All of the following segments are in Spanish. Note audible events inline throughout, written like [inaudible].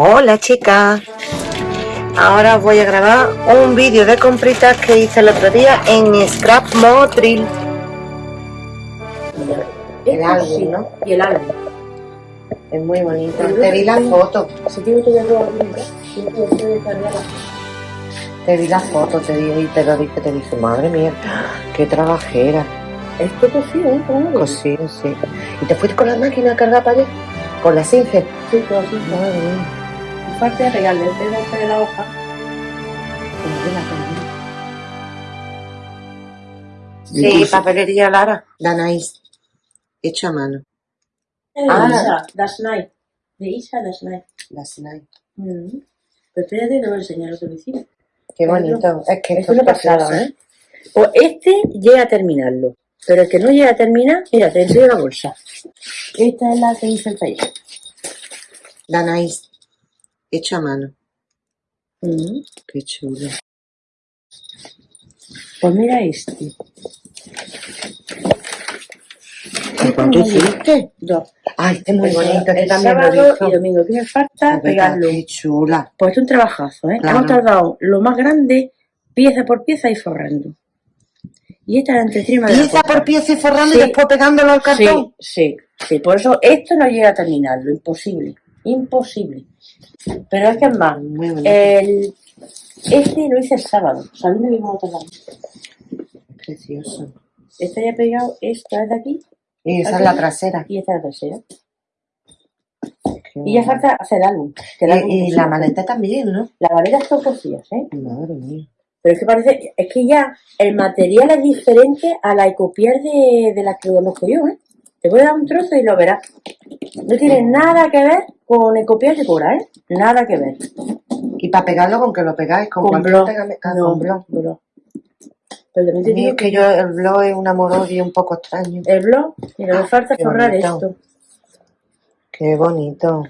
Hola chicas, ahora os voy a grabar un vídeo de compritas que hice el otro día en Scrap Motril. El álbum, ¿no? Y el álbum. Es muy bonito. Te vi la foto, Si tengo que verlo algún día, tengo que descargarla. te vi la foto, te di y te lo dije, te dije, madre mía, qué trabajera. Esto cocido, ¿eh? Cosido, sí. ¿Y te fuiste con la máquina a cargar para allá? ¿Con la Singer? Sí, todo así. Madre mía. Parte de pegarle el dedo de la hoja. Sí, papelería Lara. Danais. Hecho a mano. Eh, Ah. Isa, Das Night. De Isa Das Night. La Sinai. Mm. Pero espérate, te voy a enseñar lo que hicimos. Qué bonito. Es que Es esto una es pasada, precioso. ¿eh? Pues este llega a terminarlo. Pero el que no llega a terminar, mira, te enseño la bolsa. Esta es la que hice el taller. Danais. Hecho a mano. Mm. Qué chulo. Pues mira este. ¿Y cuánto hiciste? Dos. Ay, este es muy bonito. Este el también sábado y domingo. ¿Qué me falta? Pegarlo. Qué chula. Pues es un trabajazo, ¿eh? Claro. Hemos tardado lo más grande, pieza por pieza y forrando. Y esta es la entretrima de la Pieza por pieza y forrando Sí. y después pegándolo al cartón. Sí, sí, sí. Por eso esto no llega a terminarlo. Imposible. Imposible. Pero es que es más. El, este lo hice el sábado. Sabiendo que íbamos a tardar. Precioso. Este ya pegado, esta es de aquí Y esa Aquí. es la trasera. y esta es la. Qué Y ya falta hacer el álbum. que el álbum Y, y la maleta también, ¿no? La maleta todo cosillas, ¿eh? Madre mía. Pero es que parece, es que ya el material es diferente a la ecopier de, de la que conozco yo, ¿eh? Te voy a dar un trozo y lo verás. No tiene nada que ver con ecopier de cora, ¿eh? Nada que ver. Y para pegarlo, ¿con que lo pegáis? ¿Con, Con blog. Ah, No, con blog. blog. Pero también te digo es que yo, el blog es un amor odio un poco extraño. el blog, mira, me falta Qué forrar bonito. esto. Qué bonito.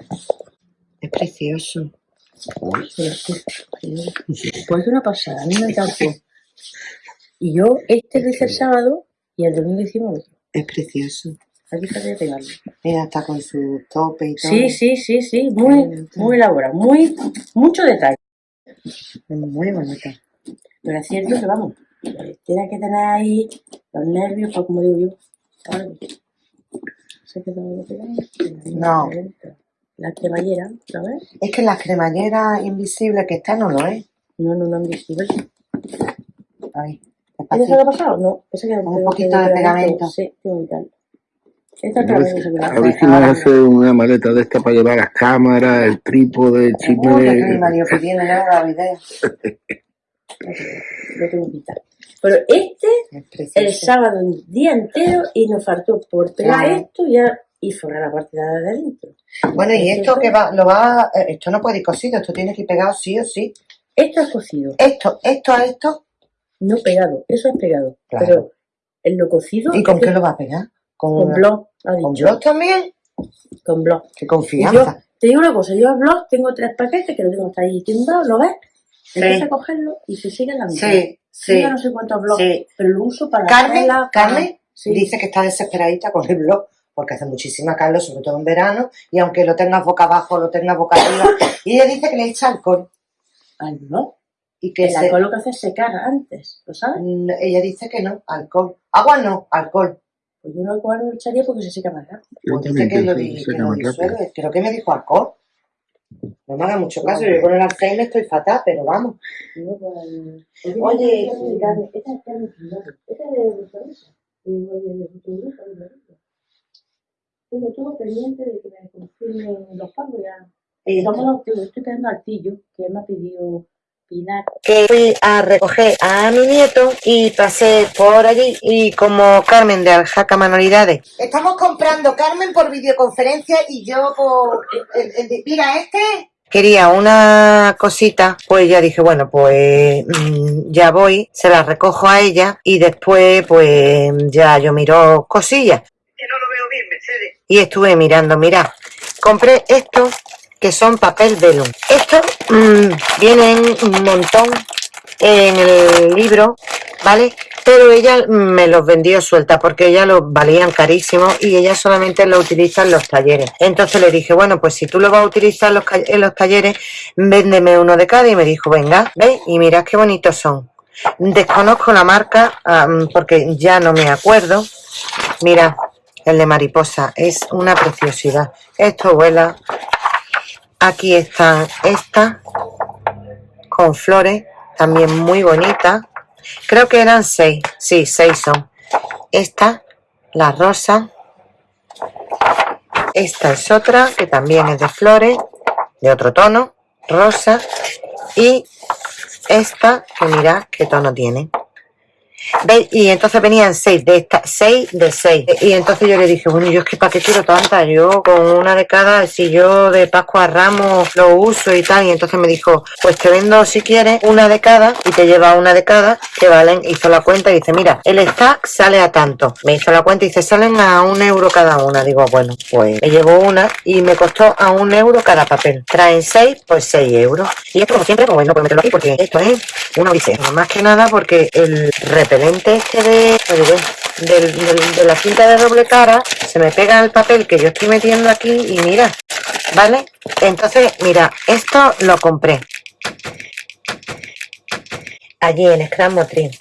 Es precioso. Pues es una pasada, a mí me encantó. Y yo este lo hice el sábado y el domingo hicimos otro. Es precioso. De pegarlo. Mira, está con su tope y todo. Sí, sí, sí, sí, muy, muy elaborado, muy, mucho detalle. Muy bonita. Pero es cierto que vamos, eh, tiene que tener ahí los nervios, pues como digo yo. No. La cremallera, ¿lo ves? Es que la cremallera invisible que está no lo es. No, no, no, invisible. Ay, ¿Tienes despacito. algo pasado? No, Un poquito de pegamento. Sí, tengo que quitarlo. Esta es A ver pegamento si- seguro. a ver si nos hace una maleta de esta para llevar las cámaras, el trípode, el chisme que pidiendo. Lo [laughs] tengo. Pero este, Es el sábado, un día entero, y nos faltó por pegar Claro. esto ya y forrar la parte de adentro. Bueno, y esto que va, lo va, eh, esto no puede ir cosido, esto tiene que ir pegado sí o sí. Esto es cocido, Esto, esto a esto, no pegado, eso es pegado. Claro. Pero en lo cocido, ¿y con qué lo va a pegar? Con, con blog, ha ¿Con blog también? Con blog. Qué yo, confianza. te digo una cosa, yo el blog tengo tres paquetes que lo tengo hasta ahí timbrado, ¿lo ves? Sí. Empieza a cogerlo y se sigue la mitad. Sí, sí, Yo no sé cuántos blogs, sí. pero lo uso para Carmen, para- Carmen Sí. dice que está desesperadita con el blog porque hace muchísima calor, sobre todo en verano, y aunque lo tengas boca abajo, lo tengas boca arriba, [coughs] y ella dice que le echa alcohol al blog. y que El se- alcohol lo que hace es secar antes, ¿lo sabes? Mm, ella dice que no, alcohol. Agua no, alcohol. Pues yo no alcohol lo echaría porque se seca más rápido. Yo Pues también que lo, di- que lo disuelve. Creo que me dijo alcohol. No me haga mucho caso, yo con el Alzheimer estoy fatal, pero vamos. No, pues, Oye, esta es de carne, esta es carne picada, esta es de restaurante. Digo, oye, de fotografía, de verdad. Tengo todo pendiente de que me confirmen los pagos ya. Estoy quedando al pillo, que me ha pedido Pilar. que fui a recoger a mi nieto y pasé por allí y como Carmen de Aljaca Manualidades. Estamos comprando Carmen por videoconferencia y yo por... el- el de- mira, este... Quería una cosita, pues ya dije, bueno, pues mm, ya voy, se la recojo a ella y después pues ya yo miro cosillas. que no lo veo bien, Mercedes. y estuve mirando, mira, compré estos que son papel velum. Estos mm, vienen un montón en el libro, ¿vale? pero ella me los vendió suelta porque ella los valían carísimos y ella solamente lo utiliza en los talleres. Entonces le dije, bueno, pues si tú lo vas a utilizar en los, talleres, véndeme uno de cada y me dijo, venga, ¿veis? Y mirad qué bonitos son. Desconozco la marca porque ya no me acuerdo. Mira, el de mariposa es una preciosidad. Esto vuela. Aquí están estas con flores, también muy bonitas. Creo que eran seis. Sí, seis son. Esta, la rosa. Esta es otra que también es de flores, de otro tono, rosa. Y esta, que mirad qué tono tiene. ¿Veis? Y entonces venían seis de estas, seis de seis. Y entonces yo le dije, bueno, yo es que para qué quiero tanta, yo con una de cada, si yo de Pascua a Ramos lo uso y tal. Y entonces me dijo, pues te vendo si quieres una de cada y te lleva una de cada, que valen, hizo la cuenta y dice, mira, el stack sale a tanto. Me hizo la cuenta y dice, salen a un euro cada una. Digo, bueno, pues me llevo una y me costó a un euro cada papel. Traen seis, pues seis euros. Y esto como siempre, pues no puedo meterlo aquí porque esto es una odisea. Más que nada porque el repelente este de, de, la cinta de doble cara se me pega el papel que yo estoy metiendo aquí y mira, ¿vale? Entonces, mira, esto lo compré allí en Scrum Motril.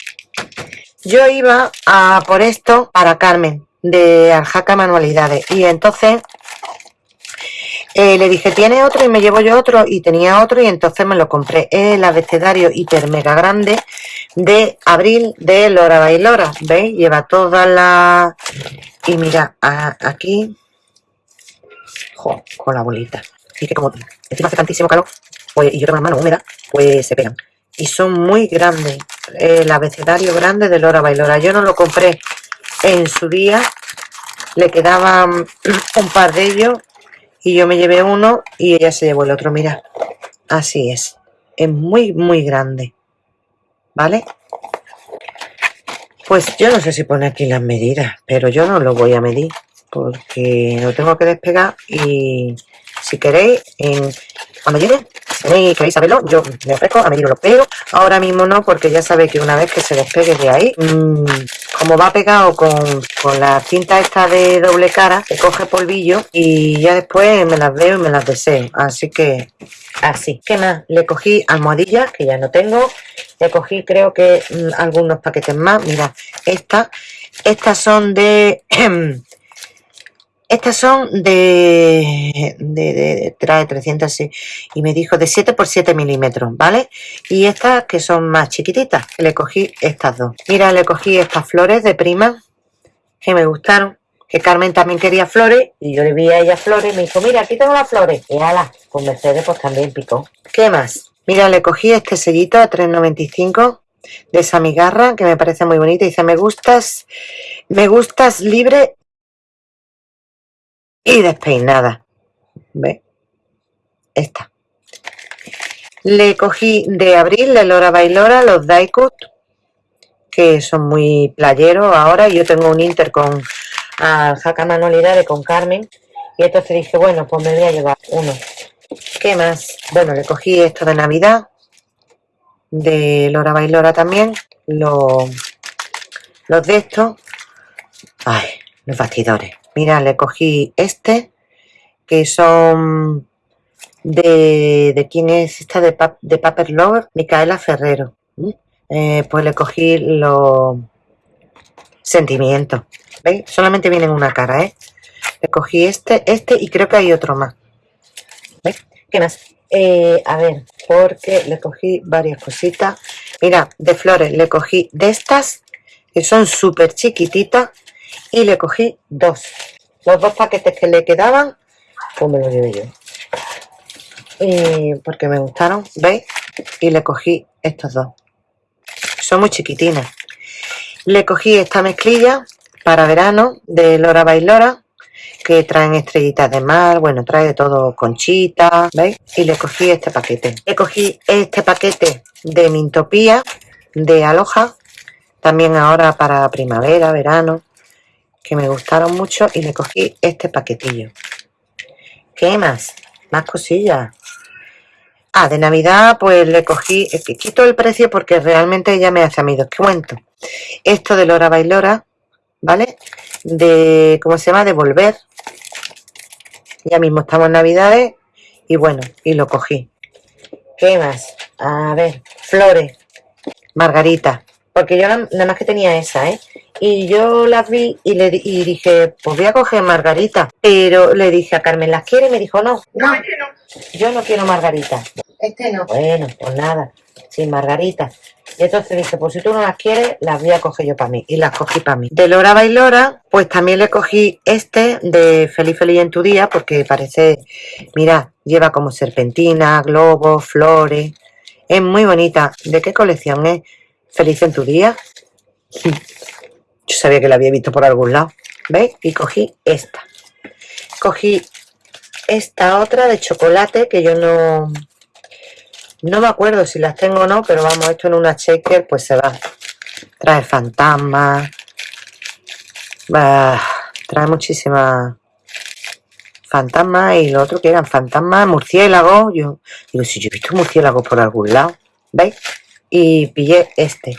Yo iba a por esto para Carmen de Arjaca Manualidades y entonces eh, le dije, ¿tiene otro? Y me llevo yo otro y tenía otro y entonces me lo compré. el abecedario hiper mega grande de abril de Lora Bailora. ¿Veis? Lleva toda la... Y mira, aquí... con la bolita. Y que como encima hace tantísimo calor, pues, y yo tengo las manos húmedas, pues se pegan. Y son muy grandes. El abecedario grande de Lora Bailora. Yo no lo compré en su día. Le quedaban [clears throat] un par de ellos y yo me llevé uno y ella se llevó el otro, mira, así es, es muy muy grande, ¿vale? Pues yo no sé si pone aquí las medidas, pero yo no lo voy a medir porque lo tengo que despegar y si queréis, en, cuando llegue, si queréis saberlo, yo me ofrezco a medirlo, pero ahora mismo no, porque ya sabéis que una vez que se despegue de ahí, mmm, como va pegado con, la cinta esta de doble cara, se coge polvillo y ya después me las veo y me las deseo. Así que así. ¿Qué más? Le cogí almohadillas, que ya no tengo. Le cogí creo que mm, algunos paquetes más. Mira, estas. Estas son de... [clears throat] Estas son de, de, trae 300 y me dijo de 7 por 7 milímetros, ¿vale? Y estas que son más chiquititas, le cogí estas dos. Mira, le cogí estas flores de prima que me gustaron. Que Carmen también quería flores y yo le vi a ella flores y me dijo, mira, aquí tengo las flores. Y ala, con Mercedes pues también picó. ¿Qué más? Mira, le cogí este sellito a 3.95 de esa migarra que me parece muy bonita. Dice, me gustas, me gustas libre y despeinada. ¿Ve? Esta. Le cogí de abril de Lora Bailora los Daicut, que son muy playeros ahora. Yo tengo un Inter con Jaca Manualidades con Carmen. Y entonces dije, bueno, pues me voy a llevar uno. ¿Qué más? Bueno, le cogí esto de Navidad, de Lora Bailora también. Los, los de estos. Ay, los bastidores. Mira, le cogí este, que son de, de quién es esta de, Paper Lover, Micaela Ferrero. Eh, pues le cogí los sentimientos. ¿Veis? Solamente vienen una cara, ¿eh? Le cogí este, este y creo que hay otro más. ¿Veis? ¿Qué más? Eh, a ver, porque le cogí varias cositas. Mira, de flores le cogí de estas, que son súper chiquititas y le cogí dos. Los dos paquetes que le quedaban, pues me los llevé yo. Y porque me gustaron, ¿veis? Y le cogí estos dos. Son muy chiquitines. Le cogí esta mezclilla para verano de Lora Bailora, que traen estrellitas de mar, bueno, trae de todo conchita, ¿veis? Y le cogí este paquete. Le cogí este paquete de Mintopía, de Aloha, también ahora para primavera, verano que me gustaron mucho y le cogí este paquetillo. ¿Qué más? Más cosillas. Ah, de Navidad pues le cogí, es quito el precio porque realmente ella me hace a mí descuento. Esto de Lora Bailora, ¿vale? De, ¿cómo se llama? De Volver. Ya mismo estamos en Navidades y bueno, y lo cogí. ¿Qué más? A ver, flores, margarita. Porque yo nada más que tenía esa, ¿eh? Y yo las vi y le y dije, pues voy a coger margarita. Pero le dije a Carmen, ¿las quiere? Y me dijo, no, No, no, este no. yo no quiero margarita. Este no. Bueno, pues nada, sin margarita. Y entonces dije, pues si tú no las quieres, las voy a coger yo para mí. Y las cogí para mí. De Lora Bailora, pues también le cogí este de Feliz Feliz en tu día, porque parece, mira, lleva como serpentina, globos, flores. Es muy bonita. ¿De qué colección es? Feliz en tu día. Yo sabía que la había visto por algún lado. ¿Veis? Y cogí esta. Cogí esta otra de chocolate que yo no... No me acuerdo si las tengo o no, pero vamos, esto en una shaker pues se va. Trae fantasmas. trae muchísimas fantasmas y lo otro que eran fantasmas, murciélagos. Yo digo, si yo he visto murciélagos por algún lado. ¿Veis? Y pillé este.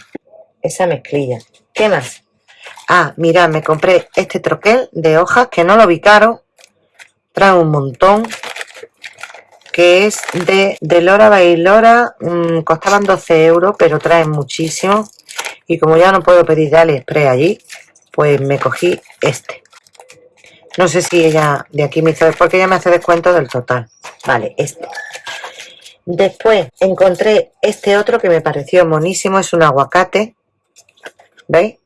Esa mezclilla. ¿Qué más? Ah, mirad, me compré este troquel de hojas que no lo vi caro. Trae un montón. Que es de, de Lora Bailora. mm, costaban 12 euros, pero traen muchísimo. Y como ya no puedo pedir de AliExpress allí, pues me cogí este. No sé si ella de aquí me hizo, porque ella me hace descuento del total. Vale, este. Después encontré este otro que me pareció monísimo, es un aguacate. ¿Veis?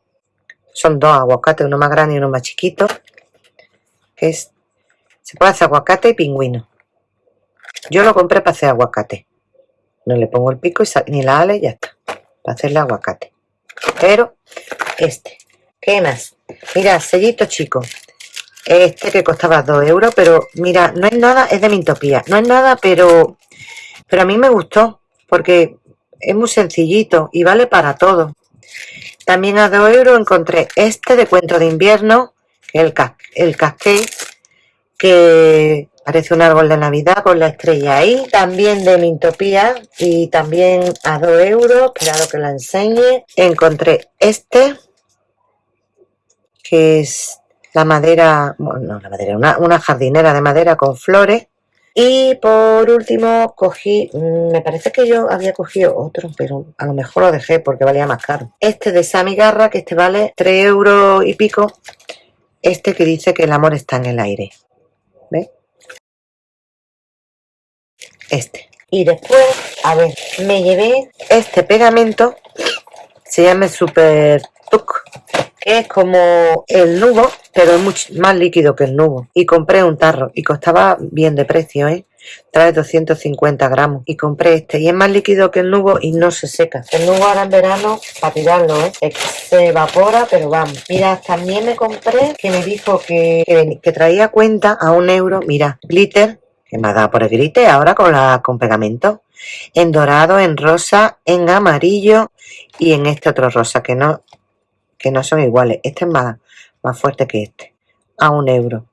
Son dos aguacates, uno más grande y uno más chiquito. Que es, se puede hacer aguacate y pingüino. Yo lo compré para hacer aguacate. No le pongo el pico y ni la ala y ya está. Para hacerle aguacate. Pero este. ¿Qué más? Mira, sellito chico. Este que costaba 2 euros, pero mira, no es nada, es de Mintopía. No es nada, pero, pero a mí me gustó, porque es muy sencillito y vale para todo. También a 2 euros encontré este de cuento de invierno, el, cas el que parece un árbol de Navidad con la estrella ahí. También de Mintopía y también a 2 euros, esperado que la enseñe. Encontré este, que es la madera, bueno, no la madera, una, una jardinera de madera con flores. Y por último cogí, mm, me parece que yo había cogido otro, pero a lo mejor lo dejé porque valía más caro. Este de Sammy Garra, que este vale 3 euros y pico. Este que dice que el amor está en el aire. ¿Ves? Este. Y después, a ver, me llevé este pegamento, se llama Super Tuc, es como el nubo, pero es mucho más líquido que el nubo. Y compré un tarro y costaba bien de precio, ¿eh? Trae 250 gramos. Y compré este. Y es más líquido que el nubo y no se seca. El nubo ahora en verano, para tirarlo, ¿eh? Se evapora, pero vamos. Mira, también me compré, que me dijo que, que, que traía cuenta a un euro. Mira, glitter, que me ha dado por el glitter ahora con, la, con pegamento. En dorado, en rosa, en amarillo y en este otro rosa, que no, que no son iguales. Este es más, más fuerte que este. A un euro.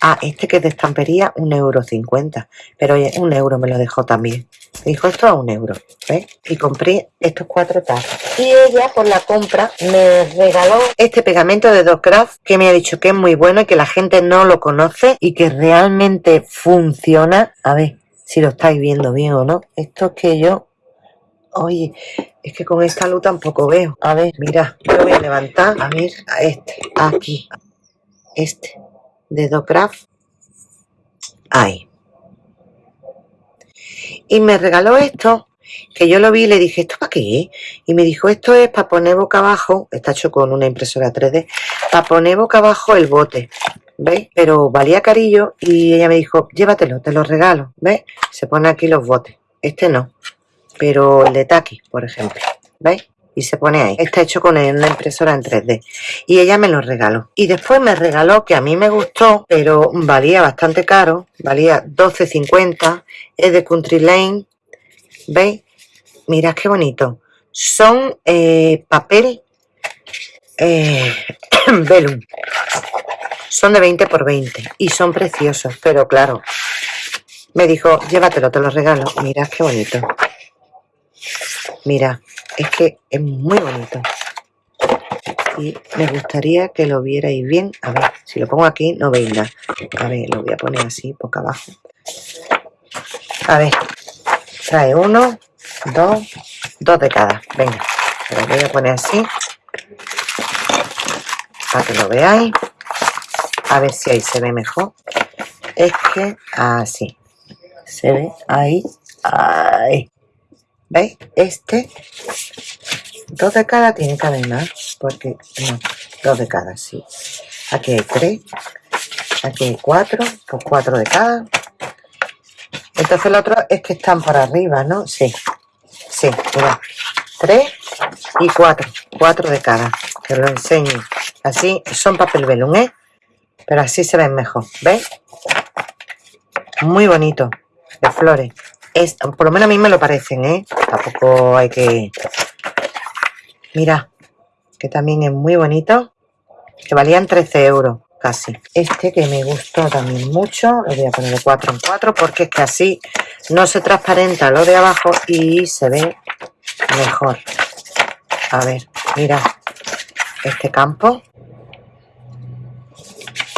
Ah, este que es de estampería, un euro cincuenta. Pero oye, un euro me lo dejó también. Me dijo esto a un euro. ¿Ves? Y compré estos cuatro tazas. Y ella, por la compra, me regaló este pegamento de Docraft que me ha dicho que es muy bueno y que la gente no lo conoce y que realmente funciona. A ver si lo estáis viendo bien o no. Esto es que yo Oye, es que con esta luz tampoco veo. A ver, mira, yo voy a levantar, a ver, a este, aquí, este, de Docraft. Ahí. Y me regaló esto, que yo lo vi y le dije, ¿esto para qué? Y me dijo, esto es para poner boca abajo, está hecho con una impresora 3D, para poner boca abajo el bote. ¿Veis? Pero valía carillo y ella me dijo, llévatelo, te lo regalo. ¿Ves? Se pone aquí los botes. Este no pero el de Taki, por ejemplo, ¿veis? Y se pone ahí. Está hecho con una impresora en 3D. Y ella me lo regaló. Y después me regaló, que a mí me gustó, pero valía bastante caro. Valía 12.50. Es de Country Lane. ¿Veis? Mirad qué bonito. Son eh, papel eh, [coughs] velum. Son de 20 por 20. Y son preciosos. Pero claro, me dijo, llévatelo, te lo regalo. Mira qué bonito. Mira, es que es muy bonito. Y me gustaría que lo vierais bien. A ver, si lo pongo aquí no veis nada. A ver, lo voy a poner así, poco abajo. A ver, trae uno, dos, dos de cada. Venga, lo voy a poner así. Para que lo veáis. A ver si ahí se ve mejor. Es que así. Se ve ahí. Ahí. ¿Veis? Este. Dos de cada tiene que haber más. Porque no. Dos de cada, sí. Aquí hay tres. Aquí hay cuatro. Pues cuatro de cada. Entonces el otro es que están por arriba, ¿no? Sí. Sí, mira. Tres y cuatro. Cuatro de cada. Que lo enseño. Así son papel velum, ¿eh? Pero así se ven mejor. ¿Veis? Muy bonito. De flores. Es, por lo menos a mí me lo parecen, ¿eh? Tampoco hay que... Mira. Que también es muy bonito. Que valían 13 euros casi. Este que me gustó también mucho, lo voy a poner de 4 en 4 porque es que así no se transparenta lo de abajo y se ve mejor. A ver, mira, este campo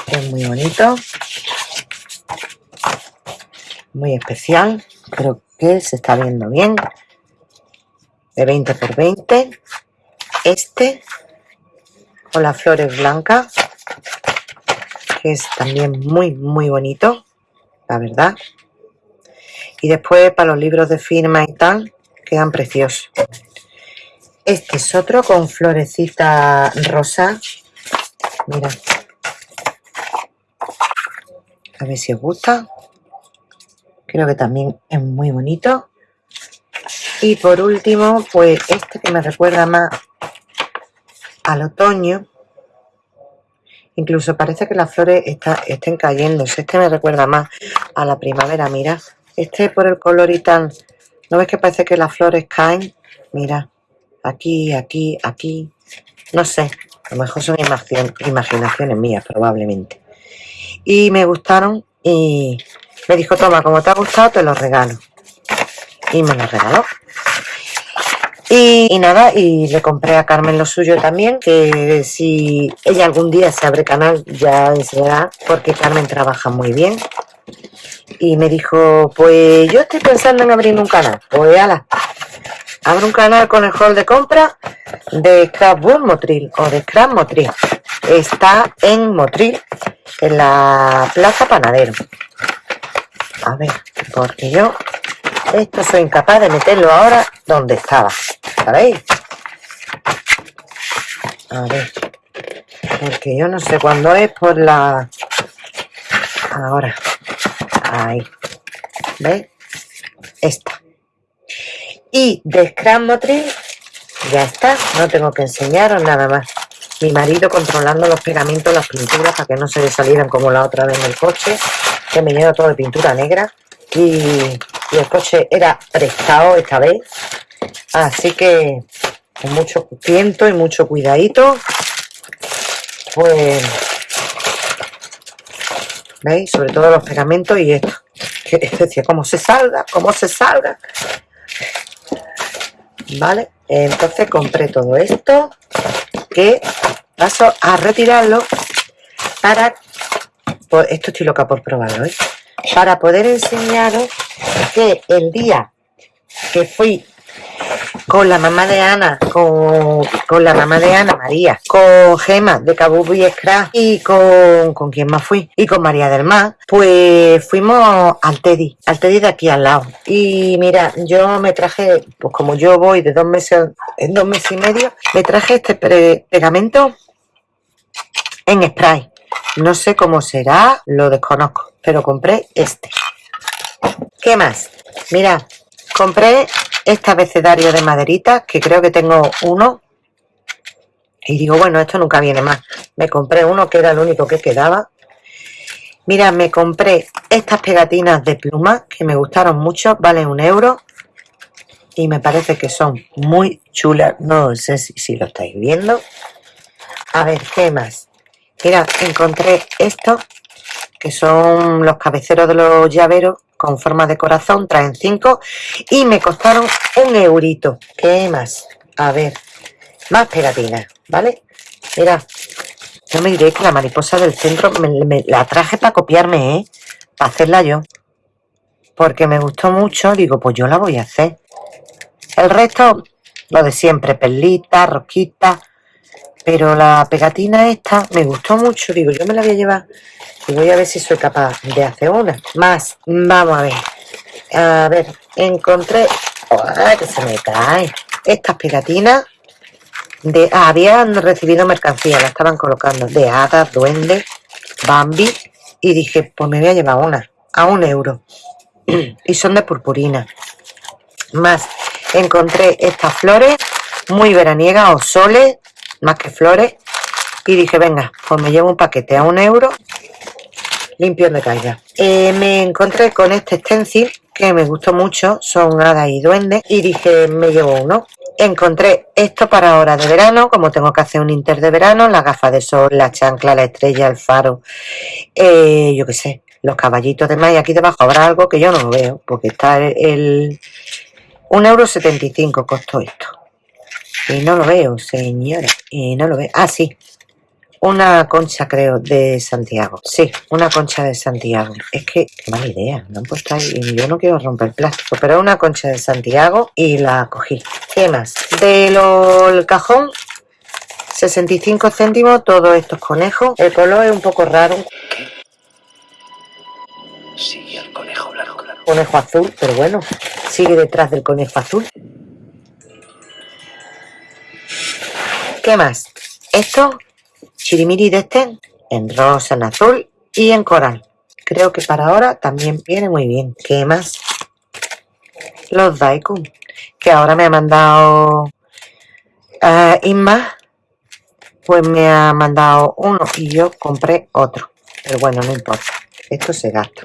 es muy bonito, muy especial, creo que se está viendo bien, de 20 por 20. Este con las flores blancas que es también muy, muy bonito, la verdad. Y después para los libros de firma y tal, quedan preciosos. Este es otro con florecita rosa. Mira. A ver si os gusta. Creo que también es muy bonito. Y por último, pues este que me recuerda más al otoño Incluso parece que las flores está, estén cayendo. Si es que me recuerda más a la primavera. Mira, este por el color y tal. ¿No ves que parece que las flores caen? Mira, aquí, aquí, aquí. No sé, a lo mejor son imaginaciones mías probablemente. Y me gustaron y me dijo, toma, como te ha gustado te los regalo. Y me los regaló. Y, nada, y le compré a Carmen lo suyo también, que si ella algún día se abre canal ya enseñará, porque Carmen trabaja muy bien. Y me dijo, pues yo estoy pensando en abrir un canal. Pues ala, abro un canal con el hall de compra de Scrapbook Motril o de Scrap Motril. Está en Motril, en la Plaza Panadero. A ver, porque yo esto soy incapaz de meterlo ahora donde estaba. ¿Sabéis? A ver. Porque yo no sé cuándo es por la... Ahora. Ahí. ¿Veis? Esta. Y de Motril ya está. No tengo que enseñaros nada más. Mi marido controlando los pegamentos, las pinturas para que no se le salieran como la otra vez en el coche. Que me lleva todo de pintura negra. Y y el coche era prestado esta vez así que con mucho tiento y mucho cuidadito pues veis sobre todo los pegamentos y esto [laughs] que decía cómo se salga cómo se salga vale entonces compré todo esto que paso a retirarlo para pues esto estoy loca por probarlo ¿eh? para poder enseñaros que el día que fui con la mamá de Ana, con, la mamá de Ana María, con Gema de y Scratch y con, con quién más fui, y con María del Mar, pues fuimos al Teddy, al Teddy de aquí al lado. Y mira, yo me traje, pues como yo voy de dos meses, en dos meses y medio, me traje este pegamento en spray. No sé cómo será, lo desconozco, pero compré este. ¿Qué más? Mira, compré este abecedario de maderitas, que creo que tengo uno. Y digo, bueno, esto nunca viene más. Me compré uno que era el único que quedaba. Mira, me compré estas pegatinas de pluma que me gustaron mucho, valen un euro. Y me parece que son muy chulas. No sé si, si lo estáis viendo. A ver, ¿qué más? Mira, encontré esto, que son los cabeceros de los llaveros con forma de corazón, traen cinco y me costaron un eurito. ¿Qué más? A ver, más pegatinas, ¿vale? Mira, yo me diré que la mariposa del centro me, la traje para copiarme, ¿eh? Para hacerla yo. Porque me gustó mucho, digo, pues yo la voy a hacer. El resto, lo de siempre, perlitas, rosquitas. Pero la pegatina esta me gustó mucho, digo, yo me la voy a llevar y voy a ver si soy capaz de hacer una. Más, vamos a ver. A ver, encontré... ¡Ay, que se me cae! Estas pegatinas de... ah, habían recibido mercancía, la estaban colocando de hadas, duendes, Bambi. Y dije, pues me voy a llevar una, a un euro. y son de purpurina. Más, encontré estas flores muy veraniegas o soles, más que flores. Y dije, venga, pues me llevo un paquete a un euro limpio de caiga. Eh, me encontré con este stencil que me gustó mucho, son hadas y duendes, y dije, me llevo uno. Encontré esto para ahora de verano, como tengo que hacer un inter de verano, las gafas de sol, la chancla, la estrella, el faro, eh, yo qué sé, los caballitos de mar, y aquí debajo habrá algo que yo no veo, porque está el... el 1,75€ costó esto. Y no lo veo, señora, y no lo veo. Ah, sí, una concha, creo, de Santiago. Sí, una concha de Santiago. Es que, qué mala idea. No han puesto ahí. y Yo no quiero romper plástico, pero una concha de Santiago y la cogí. ¿Qué más? Del cajón, 65 céntimos, todos estos conejos. El color es un poco raro. Sigue al conejo blanco. Conejo azul, pero bueno, sigue detrás del conejo azul. ¿Qué más? Esto, chirimiri de este, en rosa, en azul y en coral. Creo que para ahora también viene muy bien. ¿Qué más? Los Daikun, que ahora me ha mandado eh, Inma, pues me ha mandado uno y yo compré otro. Pero bueno, no importa, esto se gasta.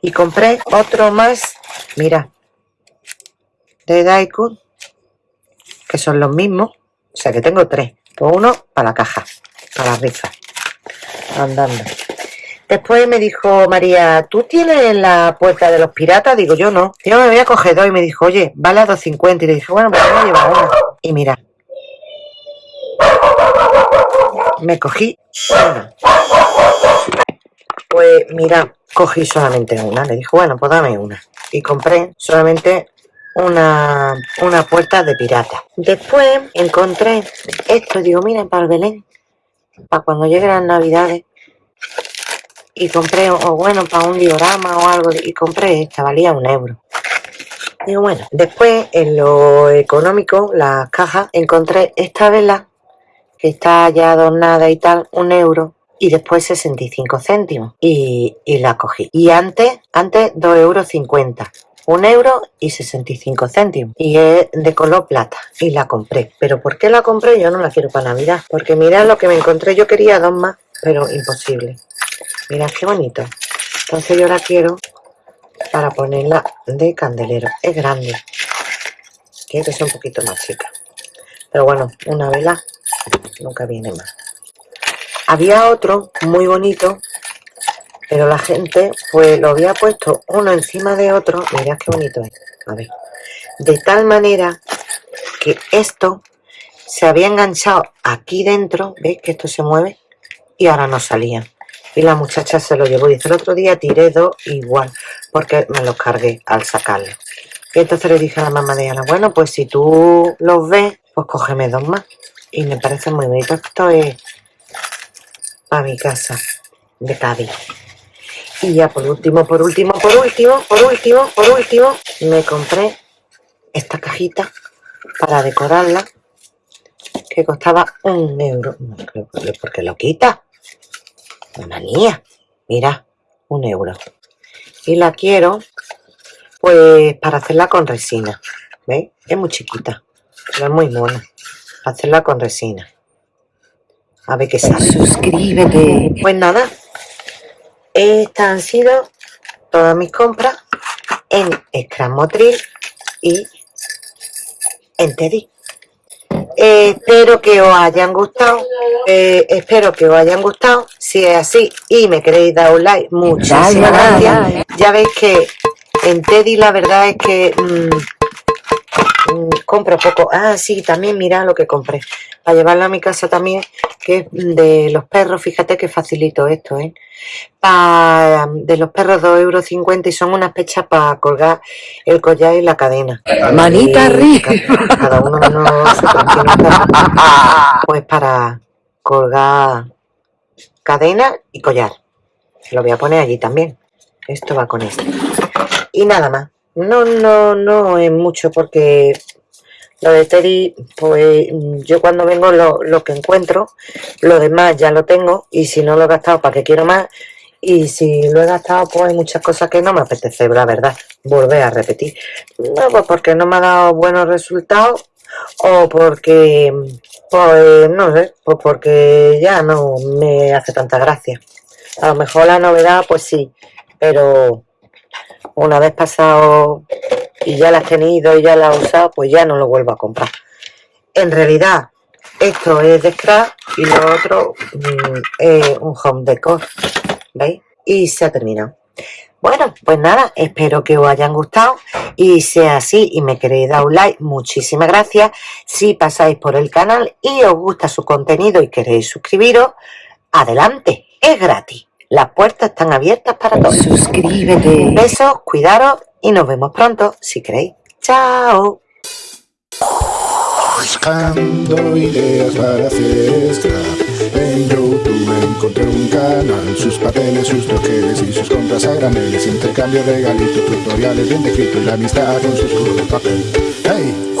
Y compré otro más, mira, de Daikun, que son los mismos. O sea que tengo tres. Pues uno para la caja, para la rifa. Andando. Después me dijo María, ¿tú tienes la puerta de los piratas? Digo, yo no. Yo me voy a coger dos y me dijo, oye, vale a 2.50. Y le dije, bueno, pues me voy a llevar una. Y mira. Me cogí una. Pues mira, cogí solamente una. Le dijo, bueno, pues dame una. Y compré solamente una, una puerta de pirata. Después encontré esto, digo, miren, para el Belén, para cuando lleguen las navidades. Y compré, o bueno, para un diorama o algo, y compré esta, valía un euro. Digo, bueno, después en lo económico, las cajas, encontré esta vela, que está ya adornada y tal, un euro, y después 65 céntimos, y, y la cogí. Y antes, antes 2 euros 50 un euro y 65 céntimos. Y es de color plata y la compré. Pero ¿por qué la compré? yo no la quiero para navidad porque mirad lo que me encontré. Yo quería dos más pero imposible. Mirad qué bonito. Entonces yo la quiero para ponerla de candelero. Es grande. Tiene que ser un poquito más chica. Pero bueno una vela nunca viene más había otro muy bonito pero la gente pues lo había puesto uno encima de otro. Mirad qué bonito es. A ver. De tal manera que esto se había enganchado aquí dentro veis que esto se mueve y ahora no salía. Y la muchacha se lo llevó dice el otro día tiré dos igual porque me los cargué al sacarlo y entonces le dije a la mamá de Ana bueno pues si tú los ves pues cógeme dos más y me parece muy bonito. Esto es para mi casa de Cádiz y ya por último, por último, por último, por último, por último, me compré esta cajita para decorarla que costaba un euro. No creo que porque lo quita. Una manía. Mira, un euro. Y la quiero, pues, para hacerla con resina. ¿Veis? Es muy chiquita, pero es muy mona. Hacerla con resina. A ver qué sale. Suscríbete. Pues nada, estas han sido todas mis compras en Scrum Motril y en Teddy. Eh, espero que os hayan gustado. eh, espero que os hayan gustado. Si es así y me queréis dar un like, muchísimas gracias. Ya veis que En Teddy la verdad es que mm, mm, compro poco. Ah, sí, también mira lo que compré. Para llevarlo a mi casa también, que es de los perros. Fíjate que facilito esto, ¿eh? Pa- de los perros 2,50 euros y son unas pechas para colgar el collar y la cadena. Manita Y arriba. ca- Cada uno pues para colgar cadena y collar. Lo voy a poner allí también. Esto va con esto. Y nada más. No, no, no es mucho porque lo de Teddy, pues yo cuando vengo lo, lo que encuentro, lo demás ya lo tengo y si no lo he gastado, ¿para qué quiero más? Y si lo he gastado, pues hay muchas cosas que no me apetece, la verdad, volver a repetir. No, pues porque no me ha dado buenos resultados o porque, pues no sé, pues porque ya no me hace tanta gracia. A lo mejor la novedad, pues sí, pero una vez pasado y ya la has tenido y ya la has usado, pues ya no lo vuelvo a comprar. En realidad, esto es de scrap y lo otro mm, es un home decor, ¿veis? Y se ha terminado. Bueno, pues nada, espero que os hayan gustado y sea así y me queréis dar un like, muchísimas gracias. Si pasáis por el canal y os gusta su contenido y queréis suscribiros, adelante, es gratis. Las puertas están abiertas para todos. Suscríbete. Besos, cuidaros y nos vemos pronto, si queréis. Chao. Buscando ideas para hacer scrap En YouTube encontré un canal Sus papeles, sus troqueles y sus compras a graneles Intercambio, regalitos, tutoriales bien descritos Y la amistad con sus culos de papel Hey,